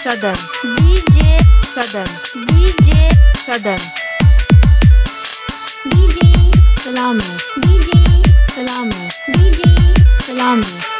Southern, DJ, Southern, DJ, Southern, DJ, Salami, DJ, Salami, DJ, Salami,